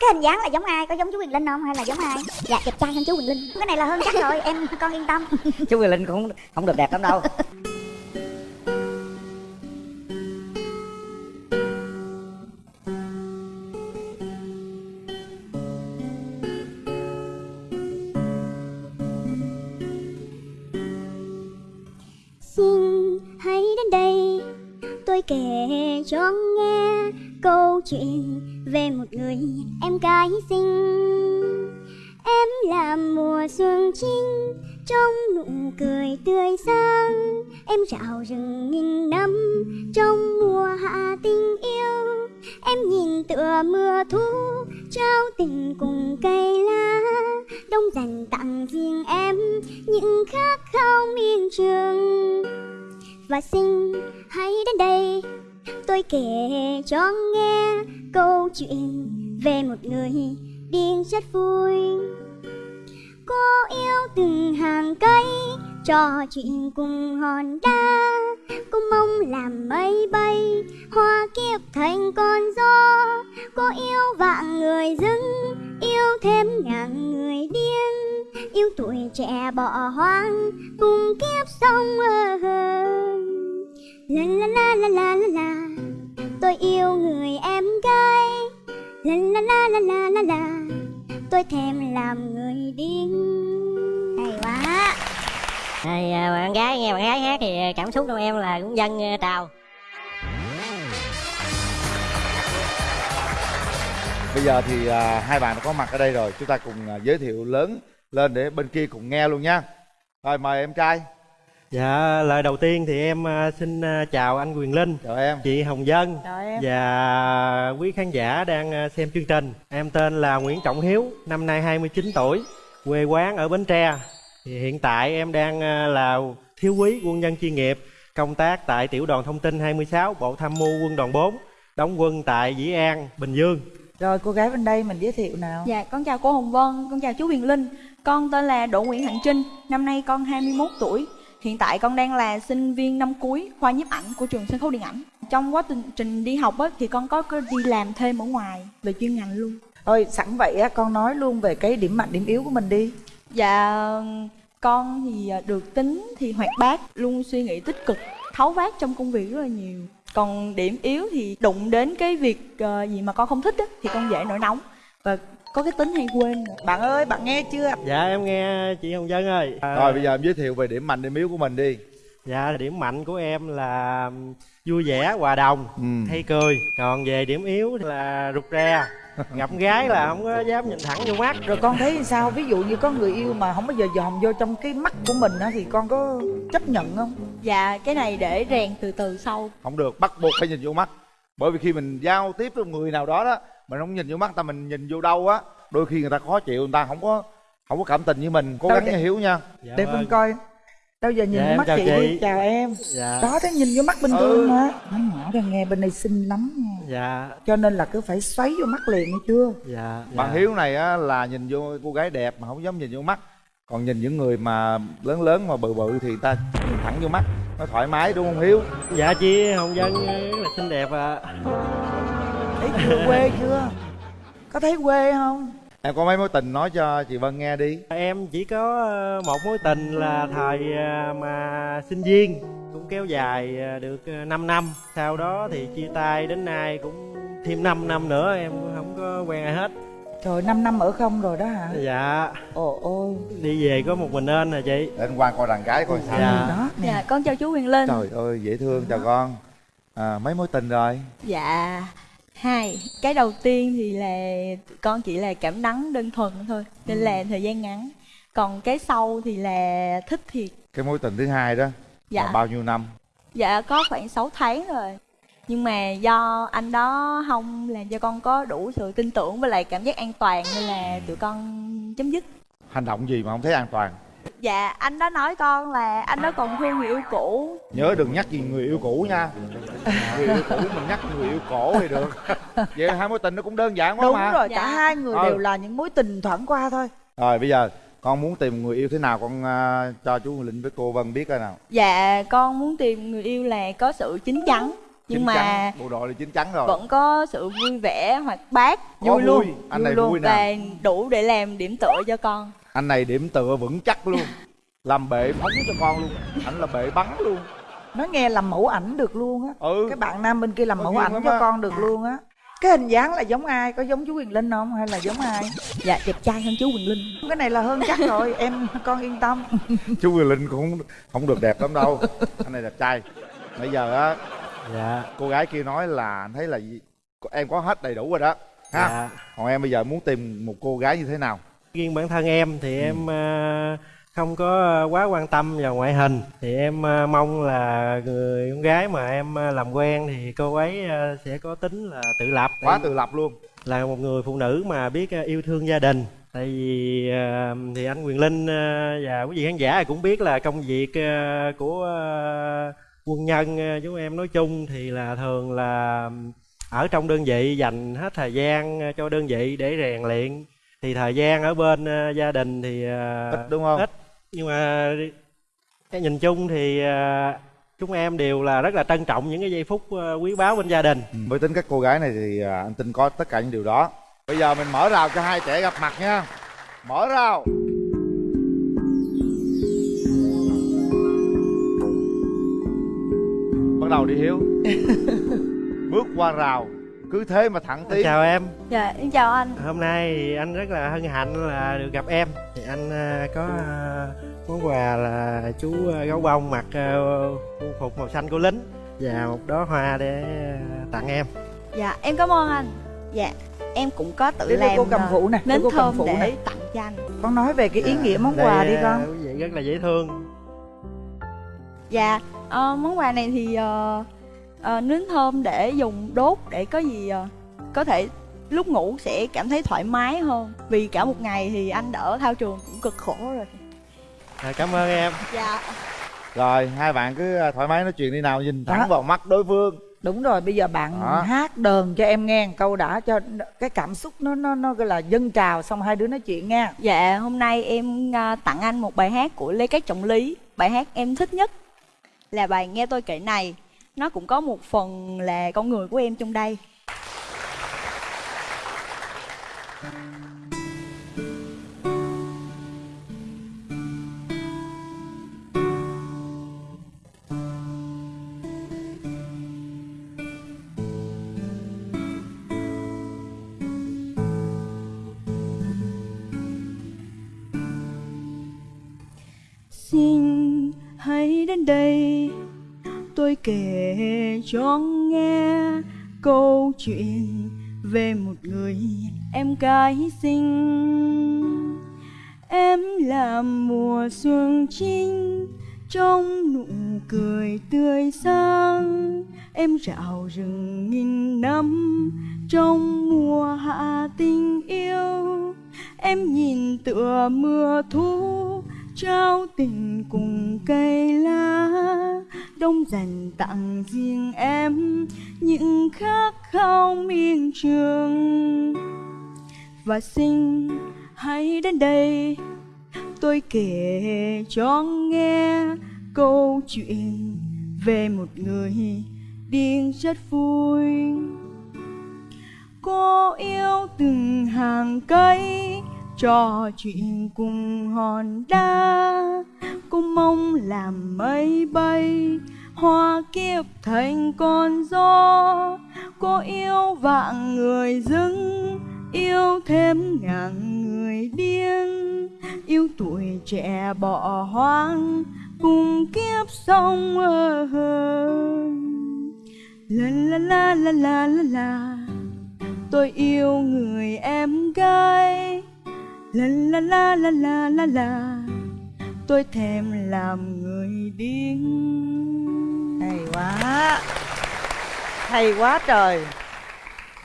cái hình dáng là giống ai? Có giống chú quyền linh không? Hay là giống ai? Dạ đẹp trai hơn chú quyền linh. Cái này là hơn chắc rồi em con yên tâm. Chú quyền linh cũng không được đẹp lắm đâu chuyện về một người em gái xinh. Em là mùa xuân trinh trong nụ cười tươi sáng. Em rạo rừng nghìn năm trong mùa hạ tình yêu. Em nhìn tựa mưa thu, trao tình cùng cây lá. Đông dành tặng riêng em những khát khao miên trường. Và xin hãy đến đây tôi kể cho nghe câu chuyện về một người điên rất vui. Cô yêu từng hàng cây, trò chuyện cùng hòn đá. Cô mong làm mây bay, hoa kiếp thành con gió. Cô yêu vạn người dưng, yêu thêm ngàn người điên. Yêu tuổi trẻ bỏ hoang, cùng kiếp sống ơ la la la la la la la. Tôi yêu người em gái. La la la la la la la. Tôi thèm làm người điên. Hay quá. À, bạn gái nghe bạn gái hát thì cảm xúc trong em là cũng dân à, trào. Bây giờ thì à, hai bạn đã có mặt ở đây rồi. Chúng ta cùng à, giới thiệu lớn lên để bên kia cùng nghe luôn nha. Rồi mời em trai Dạ, lời đầu tiên thì em à, xin à, chào anh Quyền Linh, chào em chị Hồng Dân Chào em. và quý khán giả đang à, xem chương trình. Em tên là Nguyễn Trọng Hiếu, năm nay 29 tuổi, quê quán ở Bến Tre. Thì hiện tại em đang là thiếu úy quân nhân chuyên nghiệp, công tác tại Tiểu đoàn Thông tin 26, Bộ Tham mưu Quân đoàn 4, đóng quân tại Dĩ An, Bình Dương. Rồi cô gái bên đây mình giới thiệu nào Dạ, con chào cô Hồng Vân, con chào chú Huyền Linh Con tên là Đỗ Nguyễn Hạnh Trinh, năm nay con 21 tuổi Hiện tại con đang là sinh viên năm cuối khoa nhiếp ảnh của trường sân khấu điện ảnh. Trong quá trình, trình đi học á, thì con có, có đi làm thêm ở ngoài về chuyên ngành luôn. Thôi sẵn vậy á con nói luôn về cái điểm mạnh điểm yếu của mình đi. Dạ, con thì được tính thì hoạt bát, luôn suy nghĩ tích cực Tháo vát trong công việc rất là nhiều. Còn điểm yếu thì đụng đến cái việc ờ, gì mà con không thích á, thì con dễ nổi nóng. Và có cái tính hay quên. Bạn ơi bạn nghe chưa? Dạ, em nghe chị Hồng Dân ơi. À, rồi bây giờ em giới thiệu về điểm mạnh điểm yếu của mình đi. Dạ điểm mạnh của em là vui vẻ, hòa đồng, Ừ. hay cười. Còn về điểm yếu thì là rụt rè. Gặp gái là không có dám nhìn thẳng vô mắt. Rồi con thấy sao? Ví dụ như có người yêu mà không bao giờ dòm vô trong cái mắt của mình á Thì con có chấp nhận không? Dạ, cái này để rèn từ từ sau. Không được bắt buộc phải nhìn vô mắt. Bởi vì khi mình giao tiếp với người nào đó đó mình không nhìn vô mắt ta mình nhìn vô đâu á đôi khi người ta khó chịu người ta không có không có cảm tình với mình. Cố Đâu gắng để- hiểu nha. Dạ, Để vâng. con coi. Đâu giờ nhìn Dạ, em mắt chào chị, chị. đi. Chào em. Dạ, Đó thế nhìn vô mắt bình Ừ. thường mà. Nó nhỏ ra nghe bên đây xinh lắm nha. Dạ, Cho nên là cứ phải xoáy vô mắt liền nghe chưa? Dạ bạn dạ. hiếu này á là nhìn vô cô gái đẹp mà không dám nhìn vô mắt. Còn nhìn những người mà lớn lớn mà bự bự thì ta nhìn thẳng vô mắt. Nó thoải mái đúng không hiếu? Dạ chị Hồng Dân rất là xinh đẹp ạ Thấy chưa quê chưa? Có thấy quê không? Em có mấy mối tình nói cho chị vân nghe đi. Em chỉ có ờ, một mối tình là thời ờ, mà sinh viên Cũng kéo dài ờ, được 5 năm Sau đó thì chia tay đến nay cũng thêm 5 năm nữa em cũng không có quen ai hết. Trời 5 năm ở không rồi đó hả? Dạ. Ồ ôi. Đi về có một mình nên à chị? Để anh qua coi đàn gái coi sao. Dạ. đó nè. Dạ, con chào chú Huyền Linh. Trời ơi dễ thương chào con. À, mấy mối tình rồi? Dạ, hai Cái đầu tiên thì là con chỉ là cảm nắng đơn thuần thôi Nên là thời gian ngắn. Còn cái sau thì là thích thiệt. Cái mối tình thứ hai đó Dạ. là bao nhiêu năm? Dạ có khoảng 6 tháng rồi. Nhưng mà do anh đó không làm cho con có đủ sự tin tưởng với lại cảm giác an toàn Nên là tụi con chấm dứt. Hành động gì mà không thấy an toàn Dạ anh đó nói con là anh đó còn thương người yêu cũ. Nhớ đừng nhắc gì người yêu cũ nha. Người yêu cũ mình nhắc người yêu cổ thì được. Vậy hai mối tình nó cũng đơn giản quá Đúng mà. rồi, Dạ. cả hai người Ừ. đều là những mối tình thoảng qua thôi. Rồi bây giờ con muốn tìm người yêu thế nào con à, cho chú linh với cô vân biết coi nào. Dạ con muốn tìm người yêu là có sự chín chắn. Nhưng Chín mà chắn, bộ đội là chín chắn rồi. vẫn có sự vui vẻ hoạt bát Có vui luôn vui, anh vui này luôn vui nè. và đủ để làm điểm tựa cho con anh này điểm tựa vững chắc luôn. Làm bệ phóng cho con luôn. Ảnh là bệ bắn luôn. Nói nghe làm mẫu ảnh được luôn á. Ừ. Cái bạn nam bên kia làm Có mẫu ảnh cho con được luôn á. Cái hình dáng là giống ai? Có giống chú Quyền Linh không? Hay là giống ai? Dạ đẹp trai hơn chú Quỳnh Linh. Cái này là hơn chắc rồi. Em con yên tâm. Chú Quyền Linh cũng không, được đẹp lắm đâu. Anh này đẹp trai. Bây giờ á dạ. cô gái kia nói là anh thấy là em có hết đầy đủ rồi đó. Ha? Dạ. Còn em bây giờ muốn tìm một cô gái như thế nào riêng bản thân em Ừ. thì em ờ, không có quá quan tâm vào ngoại hình. Thì em ờ, mong là người con gái mà em ờ, làm quen thì cô ấy sẽ có tính là tự lập. Quá tự lập luôn. là một người phụ nữ mà biết yêu thương gia đình. Tại vì thì anh Quyền Linh và quý vị khán giả cũng biết là công việc của quân nhân chúng em nói chung thì là thường là ở trong đơn vị dành hết thời gian cho đơn vị để rèn luyện thì thời gian ở bên ờ, gia đình thì ờ, ít đúng không? ít. Nhưng mà cái nhìn chung thì ờ, chúng em đều là rất là trân trọng những cái giây phút ờ, quý báu bên gia đình. Ừ. với tính các cô gái này thì à, anh tin có tất cả những điều đó. Bây giờ mình mở rào cho hai trẻ gặp mặt nha. Mở rào. Bắt đầu đi hiếu. Bước qua rào cứ thế mà thẳng tiến chào em. Dạ em chào anh. Hôm nay thì anh rất là hân hạnh là được gặp em. Thì anh ờ, có ờ, món quà là chú ờ, gấu bông mặc quân phục màu xanh của lính và một đóa hoa để tặng em. Dạ em cảm ơn anh. Dạ em cũng có tự để làm cô cầm phụ nè để nến cô cầm thơm phụ để nè. tặng cho anh. Con nói về cái ý Dạ. nghĩa món Đây, quà đi con. quý vị rất là dễ thương. Dạ, ờ, món quà này thì ờ, ờ, nến thơm để dùng đốt để có gì ờ, có thể lúc ngủ sẽ cảm thấy thoải mái hơn vì cả một ngày thì anh đỡ thao trường cũng cực khổ rồi. à, cảm ơn em Dạ. rồi hai bạn cứ à, thoải mái nói chuyện đi nào nhìn thẳng Đó. vào mắt đối phương đúng rồi bây giờ bạn Đó. hát đờn cho em nghe một câu đã cho cái cảm xúc nó nó nó gọi là dâng trào xong hai đứa nói chuyện nha Dạ, hôm nay em ờ, tặng anh một bài hát của Lê Cát Trọng Lý. Bài hát em thích nhất là bài Nghe tôi kể này. Nó cũng có một phần là con người của em trong đây. Xin hãy đến đây tôi kể cho nghe câu chuyện về một người em gái xinh. Em là mùa xuân trinh trong nụ cười tươi sáng. Em rạo rừng nghìn năm trong mùa hạ tình yêu. Em nhìn tựa mưa thu trao tình cùng cây lá, đông dành tặng riêng em những khát khao miên trường. Và xin hãy đến đây, tôi kể cho nghe câu chuyện về một người điên rất vui. Cô yêu từng hàng cây trò chuyện cùng hòn đá. Cô mong làm mây bay, hoa kiếp thành con gió. Cô yêu vạn người dưng yêu thêm ngàn người điên. Yêu tuổi trẻ bỏ hoang, cùng kiếp sông ơ hơ. La la la la la la la. Tôi yêu người em gái la la la la la la la. Tôi thèm làm người điên. Hay quá. Hay quá trời.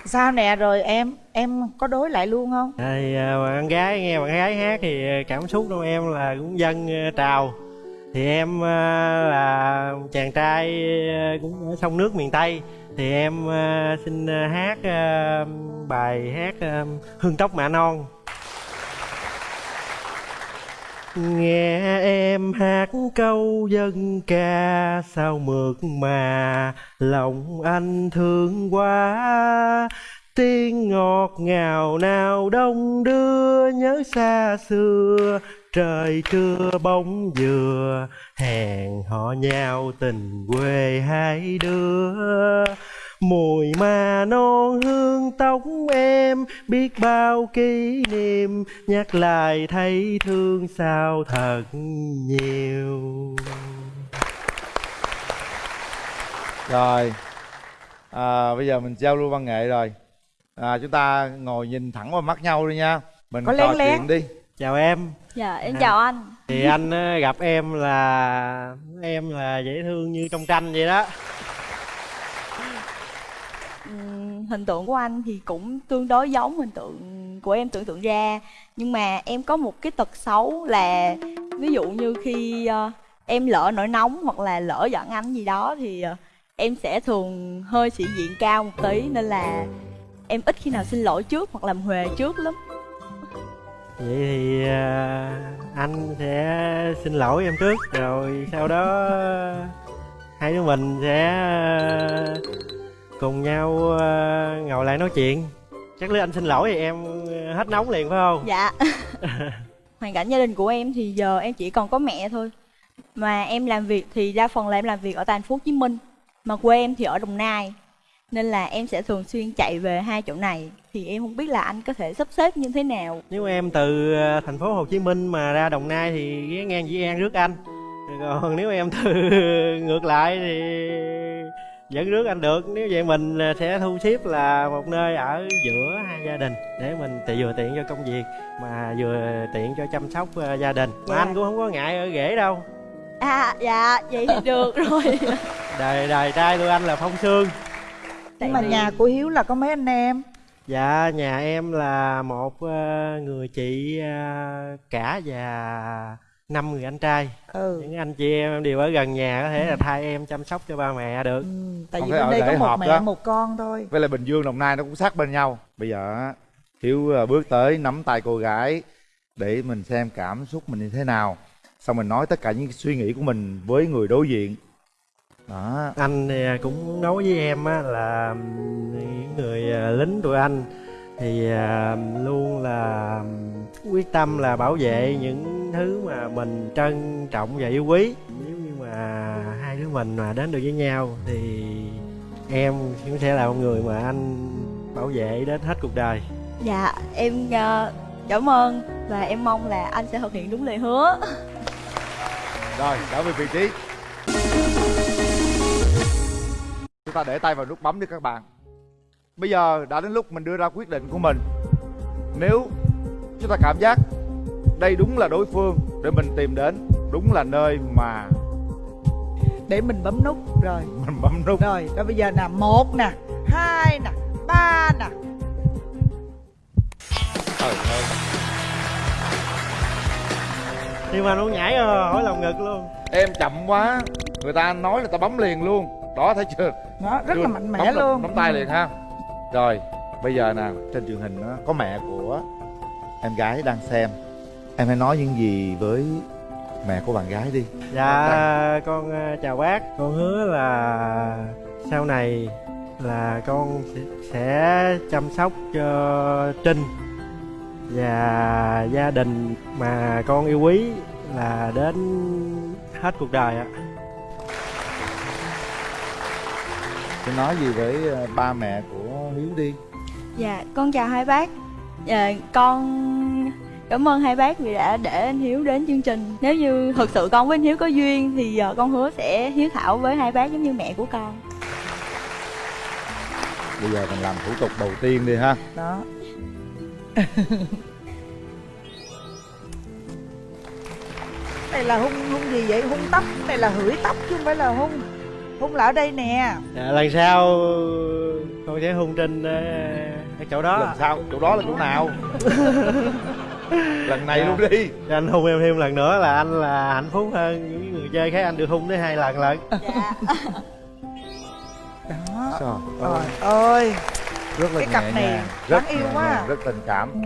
Sao nè rồi em em có đối lại luôn không? Thì à, bạn gái nghe bạn gái hát thì cảm xúc trong em là cũng dâng à, trào. Thì em à, là chàng trai à, cũng ở sông nước miền tây. Thì em xin hát bài hát hương tóc mạ non nghe em hát câu dân ca sao mượt mà, lòng anh thương quá. Tiếng ngọt ngào nào đông đưa, nhớ xa xưa, trời trưa bóng dừa. Hẹn họ nhau tình quê hai đứa mùi mà non hương tóc em biết bao kỷ niệm nhắc lại thấy thương sao thật nhiều. Rồi à, bây giờ mình giao lưu văn nghệ rồi. À, chúng ta ngồi nhìn thẳng vào mắt nhau đi nha. Mình Có trò lén chuyện đi. Chào em. Dạ em À. chào anh. Thì anh ờ, gặp em là em là dễ thương như trong tranh vậy đó hình tượng của anh thì cũng tương đối giống hình tượng của em tưởng tượng ra. Nhưng mà em có một cái tật xấu là ví dụ như khi ờ, em lỡ nổi nóng hoặc là lỡ giận anh gì đó thì ờ, em sẽ thường hơi sĩ diện cao một tí. Nên là em ít khi nào xin lỗi trước hoặc làm huề trước lắm. Vậy thì ờ, anh sẽ xin lỗi em trước, rồi sau đó hai đứa mình sẽ cùng nhau ờ, ngồi lại nói chuyện. Chắc nếu anh xin lỗi thì em ờ, hết nóng liền phải không? Dạ. Hoàn cảnh gia đình của em thì giờ em chỉ còn có mẹ thôi. Mà em làm việc thì đa phần là em làm việc ở thành phố Hồ Chí Minh mà quê em thì ở Đồng Nai. Nên là em sẽ thường xuyên chạy về hai chỗ này. Thì em không biết là anh có thể sắp xếp như thế nào. Nếu em từ ờ, thành phố Hồ Chí Minh mà ra Đồng Nai thì ghé ngang Dĩ An rước anh. Còn nếu em từ ngược lại thì vẫn rước anh được nếu vậy mình ờ, sẽ thu xếp là một nơi ở giữa hai gia đình để mình thì vừa tiện cho công việc mà vừa tiện cho chăm sóc ờ, gia đình. Mà Dạ. anh cũng không có ngại ở rể đâu. À dạ vậy thì được rồi. Đời đời trai tụi anh là phong sương. Nhưng mà nhà của hiếu là có mấy anh em? Dạ nhà em là một ờ, người chị ờ, cả và năm người anh trai. Ừ. Những anh chị em đều ở gần nhà có thể là thay em chăm sóc cho ba mẹ được. Ừ, tại Không vì bên ở đây có một mẹ đó. một con thôi. Với lại bình dương đồng nai nó cũng sát bên nhau. Bây giờ á, hiếu à, bước tới nắm tay cô gái để mình xem cảm xúc mình như thế nào. Xong mình nói tất cả những suy nghĩ của mình với người đối diện. Đó. Anh thì cũng nói với em á là những người à, lính tụi anh thì à, luôn là quyết tâm là bảo vệ những thứ mà mình trân trọng và yêu quý. Nếu như mà hai đứa mình mà đến được với nhau thì em cũng sẽ là một người mà anh bảo vệ đến hết cuộc đời. Dạ em ờ, cảm ơn và em mong là anh sẽ thực hiện đúng lời hứa. Rồi trở về vị trí. Chúng ta để tay vào nút bấm đi các bạn. Bây giờ đã đến lúc mình đưa ra quyết định của mình. Nếu chúng ta cảm giác đây đúng là đối phương để mình tìm đến. Đúng là nơi mà để mình bấm nút rồi. Mình bấm nút. Rồi rồi bây giờ nè một nè hai nè ba nè. Trời ơi. Nhưng mà nó nhảy ờ, hỏi lòng ngực luôn. Em chậm quá. Người ta nói là ta bấm liền luôn. Đó thấy chưa? Nó rất Chưa, là mạnh mẽ bấm luôn. bấm tay liền ha. Rồi bây giờ nè trên truyền hình đó, có mẹ của em gái đang xem. Em hãy nói những gì với mẹ của bạn gái đi. Dạ con ờ, chào bác. Con hứa là sau này là con sẽ, chăm sóc cho Trinh Và gia đình mà con yêu quý là đến hết cuộc đời ạ. Tôi nói gì với ờ, ba mẹ của Hiếu đi. Dạ, con chào hai bác. Dạ, con cảm ơn hai bác vì đã để anh Hiếu đến chương trình. Nếu như thực sự con với anh Hiếu có duyên thì ờ, con hứa sẽ hiếu thảo với hai bác giống như mẹ của con. Bây giờ mình làm thủ tục đầu tiên đi ha. Đó. Này là hung hung gì vậy? Hung tóc? Này là hửi tóc chứ không phải là hung. Hung là ở đây nè. Dạ, Lần sau con sẽ hung Trinh ờ, ở chỗ đó. Lần sau chỗ đó là chỗ nào? Lần này Dạ. luôn đi. Cho anh hung em thêm lần nữa là anh là hạnh phúc hơn những người chơi khác. Anh được hung tới hai lần lận. Dạ. đó. Trời ơi. ơi. Rất là Cái nhẹ cặp này đáng Rất yêu quá. nhàng, à. Rất tình cảm. Ừ.